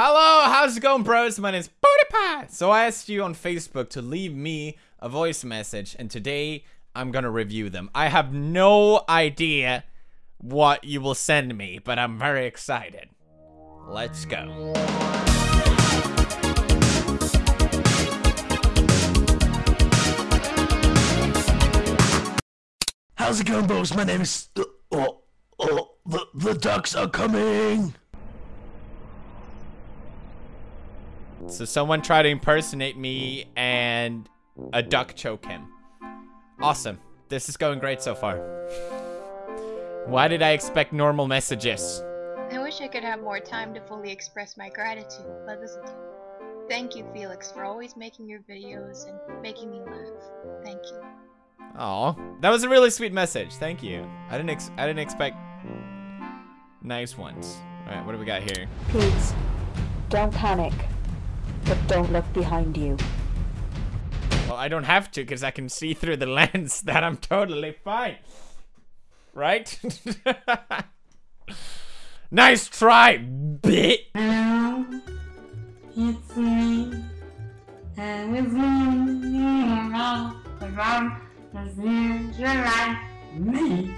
Hello, how's it going, bros? My name name's PewDiePie. So I asked you on Facebook to leave me a voice message, and today I'm gonna review them. I have no idea what you will send me, but I'm very excited. Let's go. How's it going, bros? My name is. Oh, oh, the the ducks are coming. So someone tried to impersonate me and a duck choke him. Awesome. This is going great so far. Why did I expect normal messages? I wish I could have more time to fully express my gratitude, but this is Thank you, Felix, for always making your videos and making me laugh. Thank you. Oh, that was a really sweet message. Thank you. I didn't ex I didn't expect nice ones. All right, what do we got here? Please, don't panic, but don't look behind you. Well, I don't have to because I can see through the lens that I'm totally fine. Right? nice try, bit. Hello, it's me. And it's me. Me?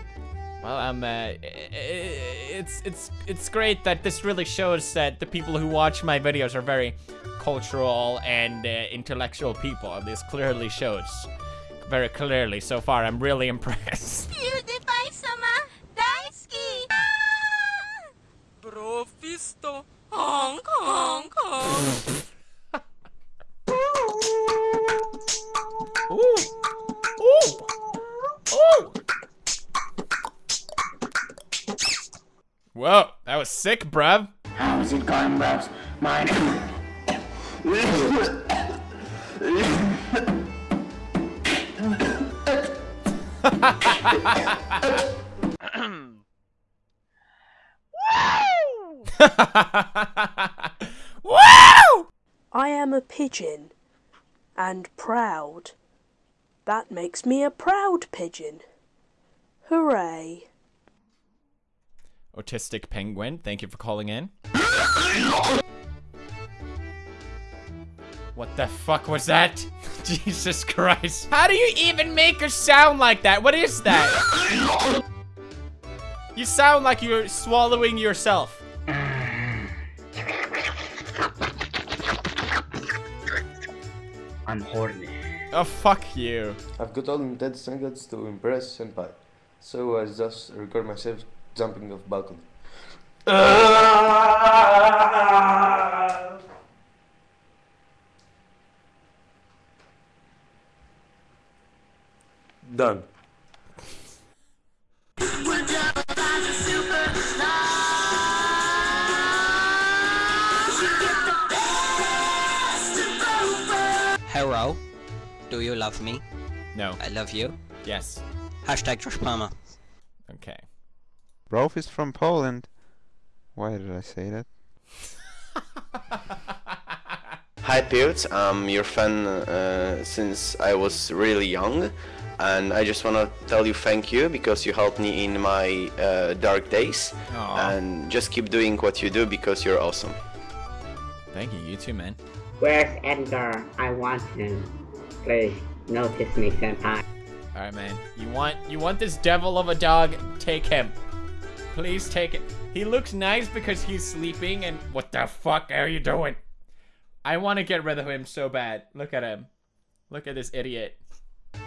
Well, um, uh, it's it's it's great that this really shows that the people who watch my videos are very cultural and uh, intellectual people. This clearly shows very clearly so far. I'm really impressed. Whoa, that was sick, bruv. How's it going, bros? My name. Woo! I am a pigeon and proud. That makes me a proud pigeon. Hooray. Autistic penguin, thank you for calling in. What the fuck was that? Jesus Christ. How do you even make a sound like that? What is that? You sound like you're swallowing yourself. I'm horny. Oh, fuck you. I've got all intended standards to impress Senpai, so I just record myself jumping off balcony. Done. Hello. Do you love me? No. I love you. Yes. Hashtag Josh Palmer. Okay. Rolf is from Poland. Why did I say that? Hi Pewds, I'm your fan uh, since I was really young and I just want to tell you thank you because you helped me in my uh, dark days Aw. and just keep doing what you do because you're awesome. Thank you, you too, man. Where's Edgar? I want him. Please, notice me, senpai. Alright, man. You want you want this devil of a dog? Take him. Please take it. He looks nice because he's sleeping and what the fuck are you doing? I want to get rid of him so bad. Look at him. Look at this idiot.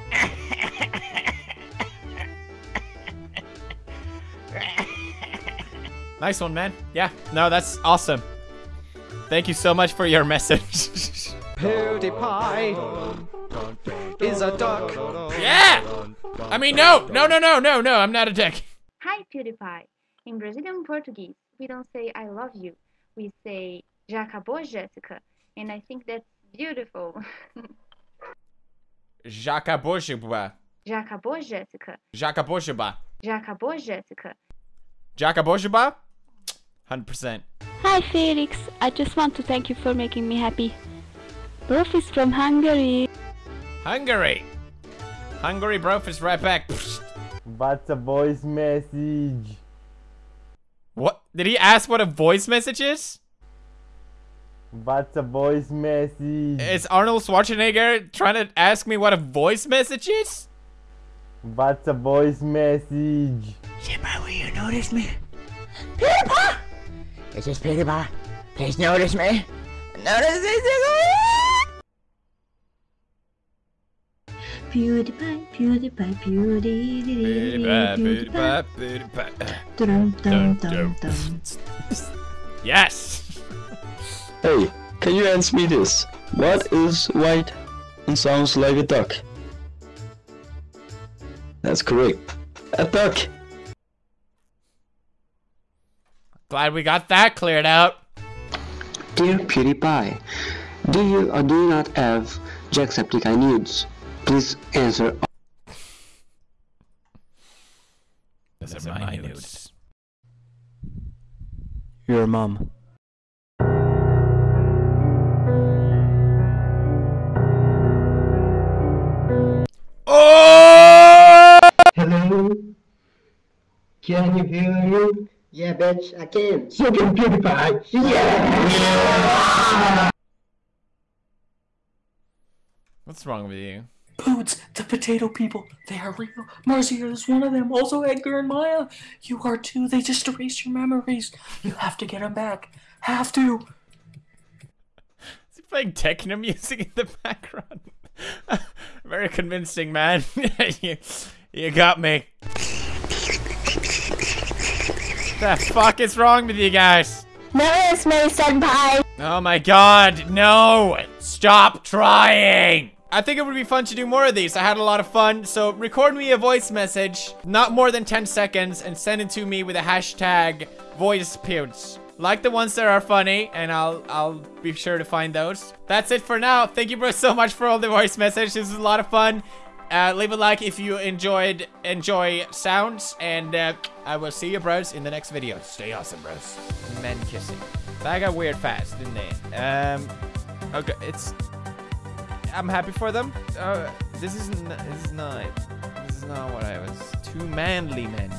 nice one, man. Yeah. No, that's awesome. Thank you so much for your message. PewDiePie is a duck. yeah! I mean, no! No, no, no, no, no, I'm not a dick. Hi, PewDiePie. In Brazilian Portuguese, we don't say I love you. We say Já acabou, Jéssica? And I think that's beautiful. Já acabou, Jacabojuba. Já acabou, Jéssica? Já acabou, Jacabojuba. Já acabou, Jéssica? Já acabou, Jacabojuba? 100%. Hi Felix, I just want to thank you for making me happy. Prof is from Hungary. Hungary. Hungary brof is right back. What's a voice message? What? Did he ask what a voice message is? What's a voice message? Is Arnold Schwarzenegger trying to ask me what a voice message is? What's a voice message? Senpai, will you notice me? Peter? PewDiePie! This is PewDiePie. Please notice me. Notice dum dum Dum, dum. Yes! Hey, can you answer me this? What is white and sounds like a duck? That's correct. A duck. Glad we got that cleared out. Dear PewDiePie, do you or do you not have Jacksepticeye nudes? Please answer. Those are my nudes. Your mom. Oh! Hello? Can you hear me? Yeah, bitch, I can. So can PewDiePie. Yeah! What's wrong with you? Pewds, the potato people, they are real. Marzia is one of them. Also Edgar and Maya. You are too. They just erased your memories. You have to get them back. Have to. Is he playing techno music in the background? Very convincing, man. you, you got me. the fuck is wrong with you guys? Notice me, senpai! Oh my god, no! Stop trying! I think it would be fun to do more of these. I had a lot of fun. So record me a voice message, not more than 10 seconds, and send it to me with a hashtag voice. Like the ones that are funny, and I'll I'll be sure to find those. That's it for now. Thank you bro so much for all the voice messages. This was a lot of fun. Uh, leave a like if you enjoyed enjoy sounds, and uh, I will see you bros in the next video. Stay awesome, bros. Men kissing. That got weird fast, didn't it? Um, okay, it's. I'm happy for them. Uh, this is this is not this is not what I was. Two manly men.